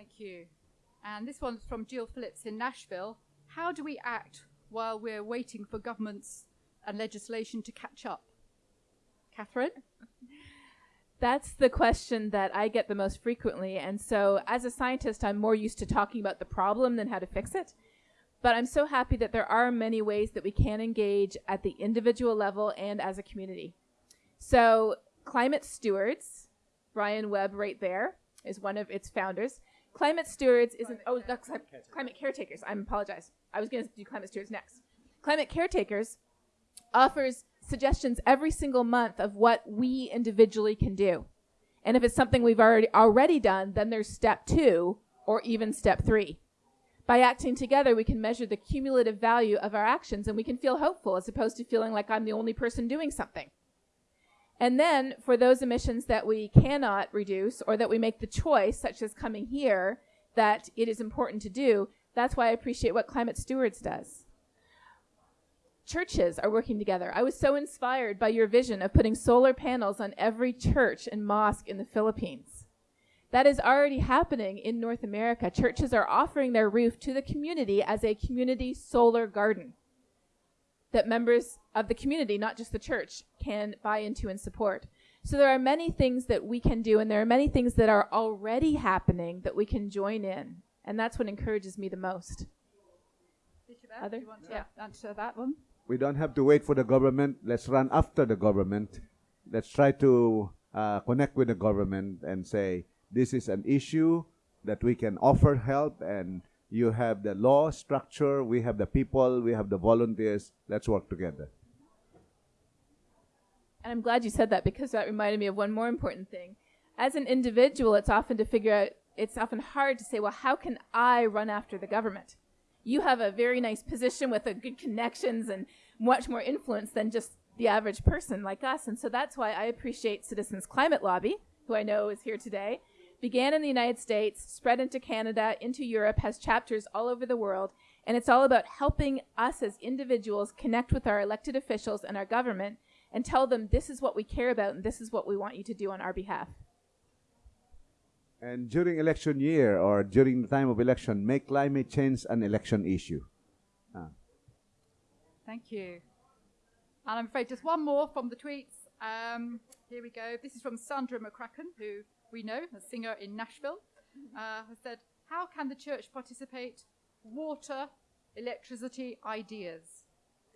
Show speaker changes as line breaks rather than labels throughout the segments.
Thank you. And this one's from Jill Phillips in Nashville. How do we act while we're waiting for governments and legislation to catch up? Catherine?
That's the question that I get the most frequently. And so, as a scientist, I'm more used to talking about the problem than how to fix it. But I'm so happy that there are many ways that we can engage at the individual level and as a community. So, Climate Stewards, Brian Webb, right there, is one of its founders. Climate Stewards is not oh, that's climate, climate caretakers. I apologize. I was going to do Climate Stewards next. Climate Caretakers offers suggestions every single month of what we individually can do. And if it's something we've already already done, then there's step 2 or even step 3. By acting together, we can measure the cumulative value of our actions and we can feel hopeful as opposed to feeling like I'm the only person doing something. And then for those emissions that we cannot reduce or that we make the choice, such as coming here, that it is important to do, that's why I appreciate what Climate Stewards does churches are working together. I was so inspired by your vision of putting solar panels on every church and mosque in the Philippines. That is already happening in North America. Churches are offering their roof to the community as a community solar garden that members of the community, not just the church, can buy into and support. So there are many things that we can do, and there are many things that are already happening that we can join in. And that's what encourages me the most.
Bishop Other? do you want to yeah. answer that one?
we don't have to wait for the government. Let's run after the government. Let's try to uh, connect with the government and say, this is an issue that we can offer help and you have the law structure, we have the people, we have the volunteers. Let's work together.
And I'm glad you said that because that reminded me of one more important thing. As an individual, it's often to figure out, it's often hard to say, well, how can I run after the government? you have a very nice position with a good connections and much more influence than just the average person like us. And so that's why I appreciate Citizens Climate Lobby, who I know is here today. Began in the United States, spread into Canada, into Europe, has chapters all over the world, and it's all about helping us as individuals connect with our elected officials and our government and tell them this is what we care about and this is what we want you to do on our behalf.
And during election year or during the time of election, make climate change an election issue.
Ah. Thank you. And I'm afraid just one more from the tweets. Um, here we go. This is from Sandra McCracken, who we know, a singer in Nashville, uh, has said, How can the church participate? Water, electricity, ideas.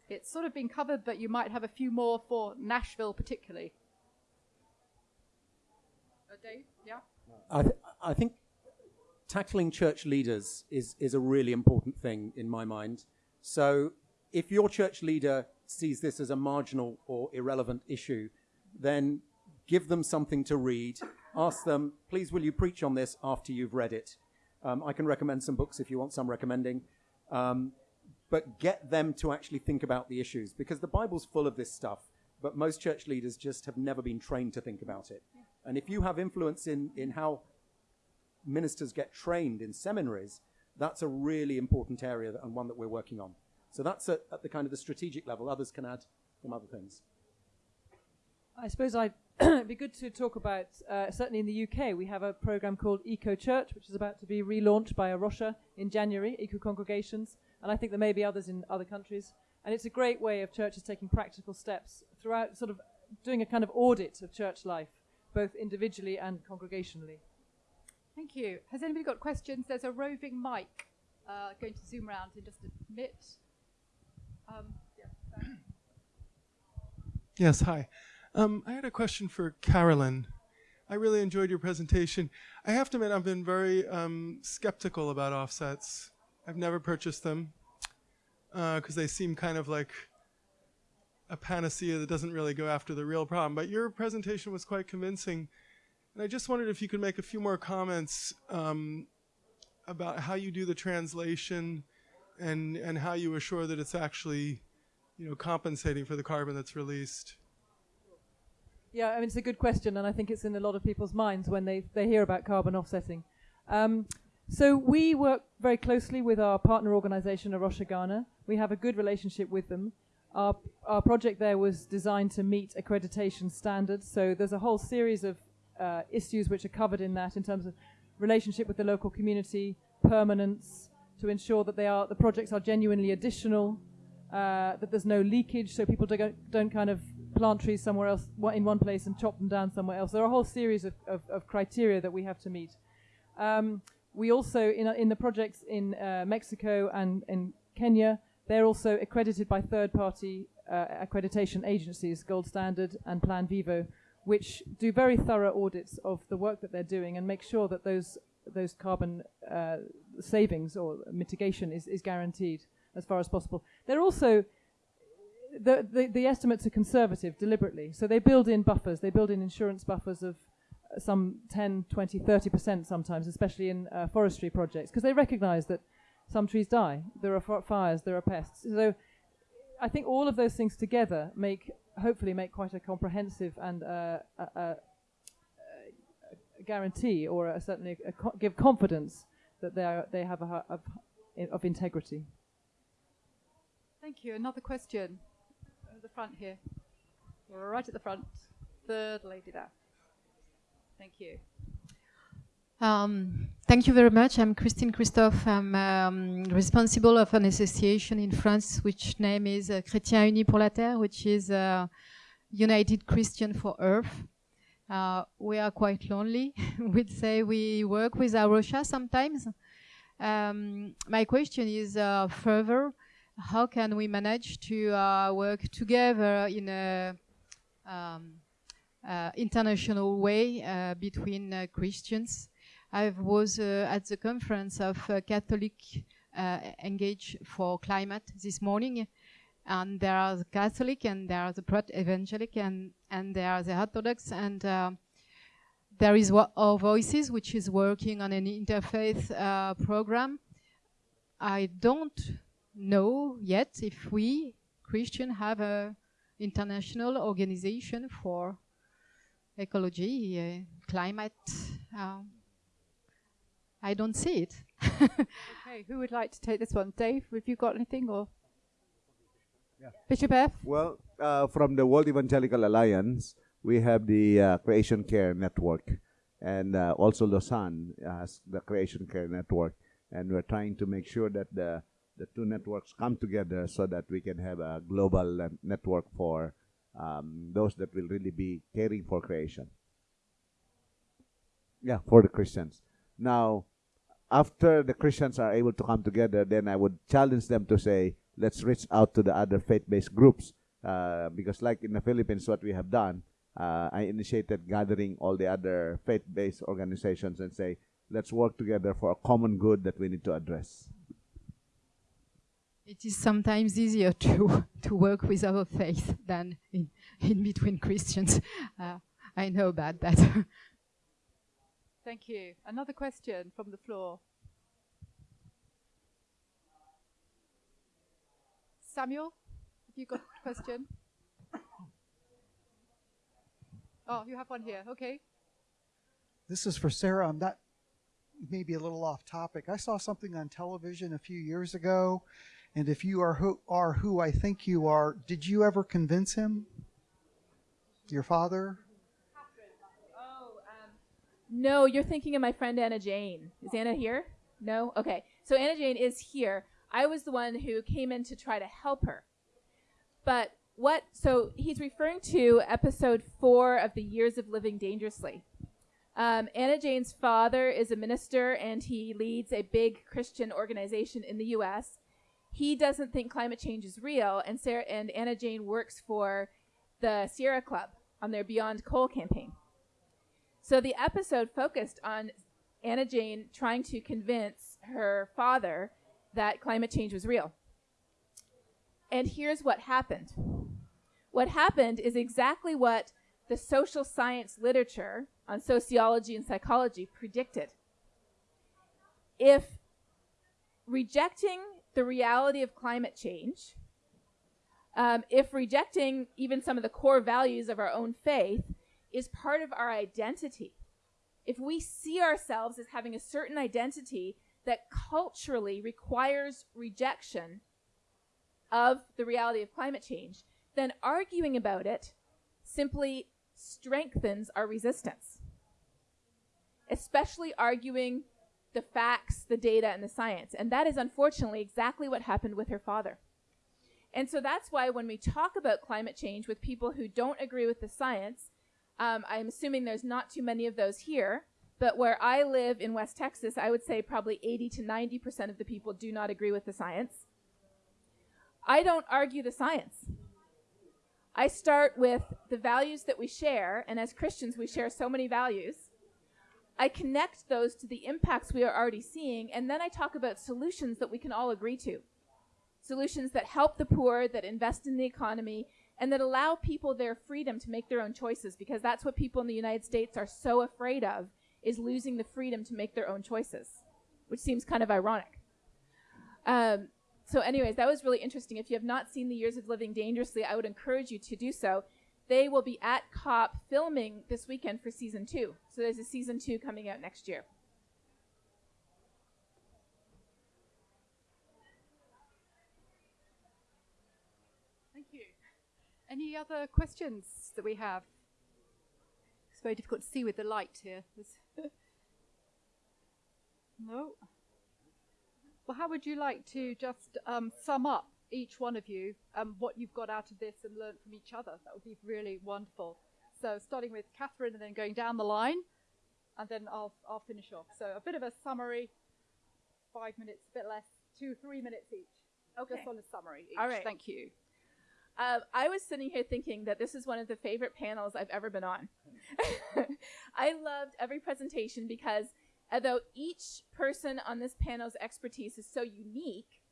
It's sort of been covered, but you might have a few more for Nashville particularly. Uh, Dave, yeah?
I, th- I think tackling church leaders is, is a really important thing in my mind. So if your church leader sees this as a marginal or irrelevant issue, then give them something to read. Ask them, please, will you preach on this after you've read it? Um, I can recommend some books if you want some recommending. Um, but get them to actually think about the issues because the Bible's full of this stuff, but most church leaders just have never been trained to think about it. And if you have influence in, in how ministers get trained in seminaries, that's a really important area that, and one that we're working on. So that's at, at the kind of the strategic level. Others can add some other things.
I suppose I'd it'd be good to talk about, uh, certainly in the UK, we have a program called Eco Church, which is about to be relaunched by A Rocha in January, Eco Congregations, and I think there may be others in other countries. And it's a great way of churches taking practical steps throughout, sort of doing a kind of audit of church life both individually and congregationally.
Thank you. Has anybody got questions? There's a roving mic uh, going to zoom around in just a bit. Um,
yeah, yes, hi. Um, I had a question for Carolyn. I really enjoyed your presentation. I have to admit, I've been very um, skeptical about offsets. I've never purchased them because uh, they seem kind of like a panacea that doesn't really go after the real problem. But your presentation was quite convincing. And I just wondered if you could make a few more comments um, about how you do the translation and, and how you assure that it's actually you know, compensating for the carbon that's released.
Yeah, I mean, it's a good question, and I think it's in a lot of people's minds when they, they hear about carbon offsetting. Um, so we work very closely with our partner organization, A Rocha Ghana. We have a good relationship with them. Our, our project there was designed to meet accreditation standards, so there's a whole series of uh, issues which are covered in that in terms of relationship with the local community, permanence, to ensure that they are the projects are genuinely additional, uh, that there's no leakage, so people don't, don't kind of plant trees somewhere else in one place and chop them down somewhere else. There are a whole series of, of, of criteria that we have to meet. Um, we also, in, in the projects in uh, Mexico and in Kenya, they're also accredited by third-party uh, accreditation agencies, Gold Standard and Plan Vivo, which do very thorough audits of the work that they're doing and make sure that those those carbon uh, savings or mitigation is, is guaranteed as far as possible. They're also the, the, the estimates are conservative deliberately, so they build in buffers. They build in insurance buffers of uh, some 10, 20, 30 percent sometimes, especially in uh, forestry projects, because they recognise that some trees die. There are fires. There are pests. So I think all of those things together make hopefully make quite a comprehensive and uh, a, a, a, guarantee or a, certainly co give confidence that they are they have a of, of integrity.
Thank you. Another question the front here. Right at the front. Third lady there. Thank you.
Um, thank you very much. I'm Christine Christophe. I'm um, responsible of an association in France, which name is uh, Chrétiens Unis pour la Terre, which is uh, United Christian for Earth. Uh, we are quite lonely. We'd say we work with A Rocha sometimes. Um, my question is uh, further, how can we manage to uh, work together in a um, uh, international way between Christians I was uh, at the conference of uh, Catholic uh, Engage for Climate this morning, and there are the Catholic and there are the Evangelic and, and there are the Orthodox and uh, there is Our Voices, which is working on an interfaith uh, program. I don't know yet if we, Christian, have a international organization for ecology, uh, climate, I don't see it.
okay, who would like to take this one? Dave, have you got anything or? Yeah. Bishop F?
Well, uh, from the World Evangelical Alliance, we have the uh, Creation Care Network, and uh, also Lausanne has the Creation Care Network, and we're trying to make sure that the the two networks come together so that we can have a global uh, network for um, those that will really be caring for creation. Yeah, for the Christians. Now, after the Christians are able to come together, then I would challenge them to say, let's reach out to the other faith-based groups. Uh, because like in the Philippines, what we have done, uh, I initiated gathering all the other faith-based organizations and say, let's work together for a common good that we need to address.
It is sometimes easier to, to work with our faith than in, in between Christians. Uh, I know about that.
Thank you. Another question from the floor. Samuel, have you got a question? Oh, you have one here. Okay.
This is for Sarah. I'm not maybe a little off topic. I saw something on television a few years ago, and if you are who are who I think you are, did you ever convince him? Your father?
No, you're thinking of my friend Anna Jane. Is Anna here? No? Okay. So Anna Jane is here. I was the one who came in to try to help her. But what, so he's referring to episode four of the Years of Living Dangerously. Um, Anna Jane's father is a minister and he leads a big Christian organization in the US. He doesn't think climate change is real, and Sarah and Anna Jane works for the Sierra Club on their Beyond Coal campaign. So the episode focused on Anna Jane trying to convince her father that climate change was real. And here's what happened. What happened is exactly what the social science literature on sociology and psychology predicted. If rejecting the reality of climate change, um, if rejecting even some of the core values of our own faith is part of our identity. If we see ourselves as having a certain identity that culturally requires rejection of the reality of climate change, then arguing about it simply strengthens our resistance. especially arguing the facts, the data, and the science. And that is unfortunately exactly what happened with her father. And so that's why when we talk about climate change with people who don't agree with the science, um, I'm assuming there's not too many of those here, but where I live in West Texas, I would say probably 80 to 90% of the people do not agree with the science. I don't argue the science. I start with the values that we share, and as Christians, we share so many values. I connect those to the impacts we are already seeing, and then I talk about solutions that we can all agree to. Solutions that help the poor, that invest in the economy, and that allow people their freedom to make their own choices, because that's what people in the United States are so afraid of, is losing the freedom to make their own choices, which seems kind of ironic. Um, so, anyways, that was really interesting. If you have not seen the Years of Living Dangerously, I would encourage you to do so. They will be at COP filming this weekend for season two. So, there's a season two coming out next year.
Thank you. Any other questions that we have? It's very difficult to see with the light here. no? Well, how would you like to just um, sum up each one of you um, what you've got out of this and learn from each other? That would be really wonderful. So, starting with Catherine and then going down the line, and then I'll, I'll finish off. So, a bit of a summary, five minutes, a bit less, two, three minutes each.
Okay.
Just on a summary each.
All right.
Thank you.
Um, I was sitting here thinking that this is one of the favorite panels I've ever been on. I loved every presentation because although each person on this panel's expertise is so unique,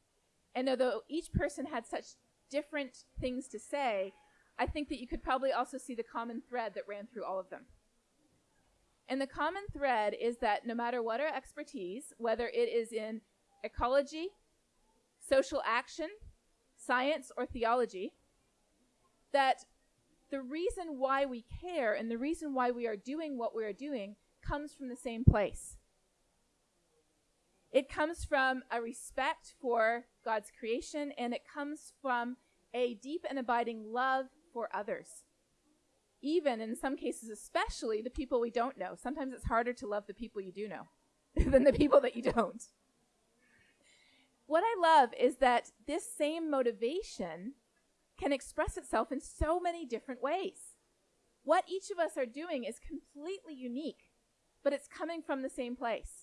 and although each person had such different things to say, I think that you could probably also see the common thread that ran through all of them. And the common thread is that no matter what our expertise, whether it is in ecology, social action, science, or theology, that the reason why we care and the reason why we are doing what we are doing comes from the same place. It comes from a respect for God's creation and it comes from a deep and abiding love for others. Even in some cases, especially the people we don't know. Sometimes it's harder to love the people you do know than the people that you don't. What I love is that this same motivation can express itself in so many different ways. What each of us are doing is completely unique, but it's coming from the same place.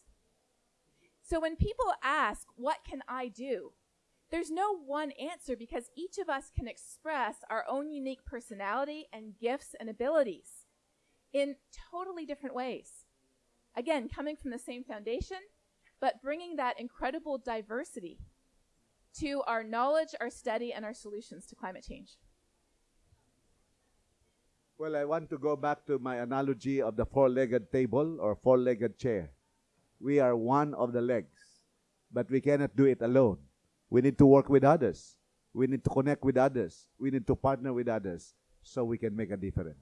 So when people ask, What can I do? there's no one answer because each of us can express our own unique personality and gifts and abilities in totally different ways. Again, coming from the same foundation, but bringing that incredible diversity to our knowledge, our study, and our solutions to climate change.
Well, I want to go back to my analogy of the four legged table or four legged chair. We are one of the legs, but we cannot do it alone. We need to work with others. We need to connect with others. We need to partner with others so we can make a difference.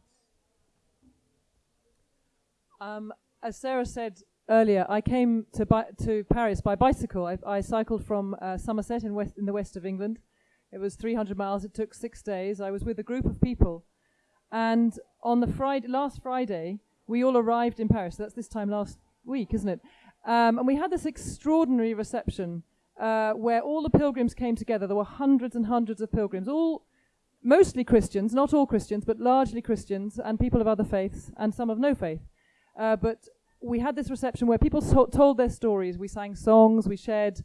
Um, as Sarah said earlier, I came to, to Paris by bicycle. I, I cycled from uh, Somerset in, west, in the west of England. It was 300 miles. It took six days. I was with a group of people. And on the Friday, last Friday, we all arrived in Paris. That's this time last week, isn't it? Um, and we had this extraordinary reception uh, where all the pilgrims came together. There were hundreds and hundreds of pilgrims, all mostly Christians, not all Christians, but largely Christians, and people of other faiths, and some of no faith. Uh, but we had this reception where people so- told their stories. We sang songs, we shared.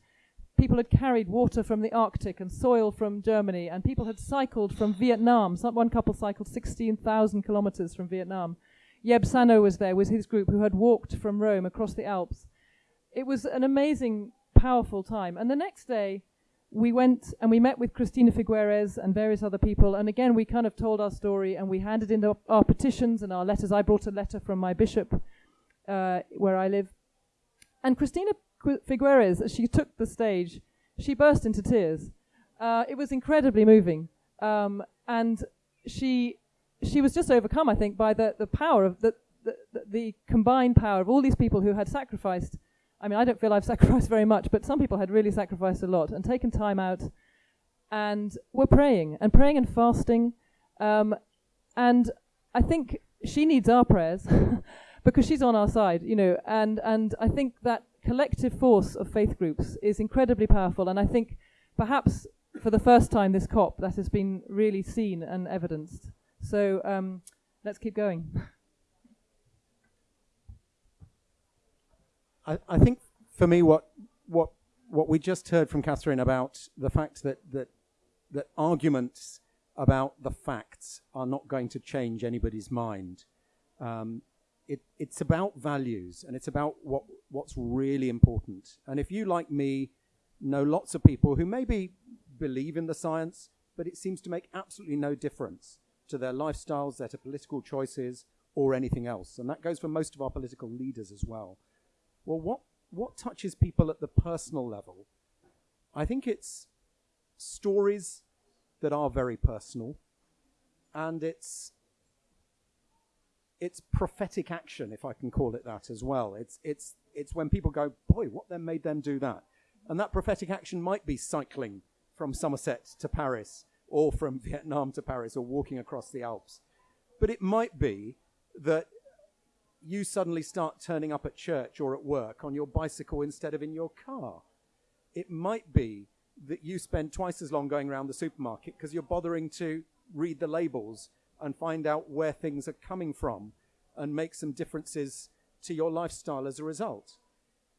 People had carried water from the Arctic and soil from Germany, and people had cycled from Vietnam. Some, one couple cycled 16,000 kilometers from Vietnam. Yeb Sano was there with his group who had walked from Rome across the Alps. It was an amazing, powerful time. And the next day, we went and we met with Cristina Figueres and various other people. And again, we kind of told our story and we handed in our, our petitions and our letters. I brought a letter from my bishop uh, where I live. And Cristina Figueres, as she took the stage, she burst into tears. Uh, it was incredibly moving. Um, and she she was just overcome, I think, by the, the power of the, the, the, the combined power of all these people who had sacrificed. I mean, I don't feel I've sacrificed very much, but some people had really sacrificed a lot and taken time out and were praying and praying and fasting. Um, and I think she needs our prayers, because she's on our side, you know, and and I think that collective force of faith groups is incredibly powerful, and I think perhaps for the first time this COP that has been really seen and evidenced. So um, let's keep going.
I, I think for me, what what what we just heard from Catherine about the fact that that that arguments about the facts are not going to change anybody's mind. Um, it, it's about values and it's about what what's really important. And if you, like me, know lots of people who maybe believe in the science, but it seems to make absolutely no difference to their lifestyles, their political choices, or anything else. And that goes for most of our political leaders as well. Well, what, what touches people at the personal level? I think it's stories that are very personal, and it's it's prophetic action, if I can call it that as well. It's it's it's when people go, boy, what then made them do that? And that prophetic action might be cycling from Somerset to Paris, or from Vietnam to Paris, or walking across the Alps. But it might be that you suddenly start turning up at church or at work on your bicycle instead of in your car. It might be that you spend twice as long going around the supermarket because you're bothering to read the labels and find out where things are coming from and make some differences to your lifestyle as a result.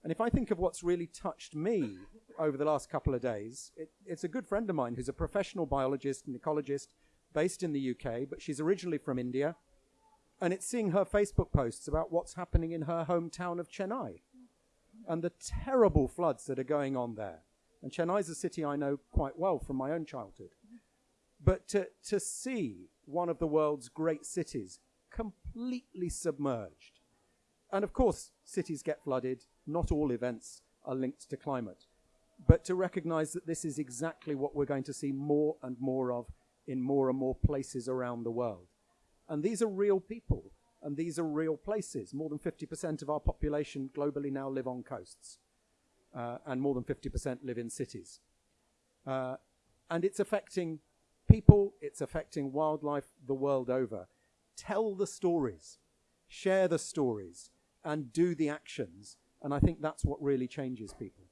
And if I think of what's really touched me over the last couple of days, it, it's a good friend of mine who's a professional biologist and ecologist based in the UK, but she's originally from India. And it's seeing her Facebook posts about what's happening in her hometown of Chennai and the terrible floods that are going on there. And Chennai is a city I know quite well from my own childhood. But to, to see one of the world's great cities completely submerged. And of course, cities get flooded. Not all events are linked to climate. But to recognize that this is exactly what we're going to see more and more of in more and more places around the world. And these are real people, and these are real places. More than 50% of our population globally now live on coasts, uh, and more than 50% live in cities. Uh, and it's affecting people, it's affecting wildlife the world over. Tell the stories, share the stories, and do the actions. And I think that's what really changes people.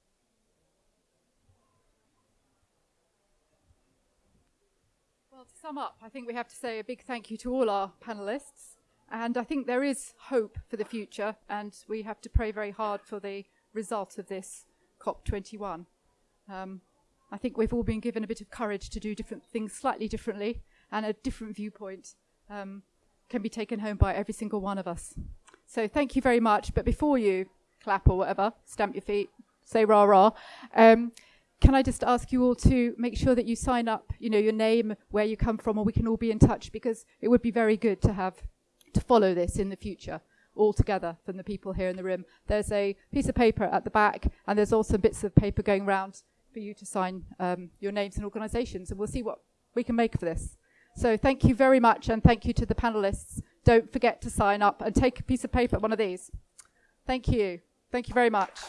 Well, to sum up, I think we have to say a big thank you to all our panelists. And I think there is hope for the future, and we have to pray very hard for the result of this COP21. Um, I think we've all been given a bit of courage to do different things slightly differently, and a different viewpoint um, can be taken home by every single one of us. So thank you very much. But before you clap or whatever, stamp your feet, say rah rah. Um, can I just ask you all to make sure that you sign up, you know, your name, where you come from, or we can all be in touch because it would be very good to have to follow this in the future all together from the people here in the room. There's a piece of paper at the back, and there's also bits of paper going around for you to sign um, your names and organisations, and we'll see what we can make of this. So thank you very much, and thank you to the panelists. Don't forget to sign up and take a piece of paper, one of these. Thank you. Thank you very much.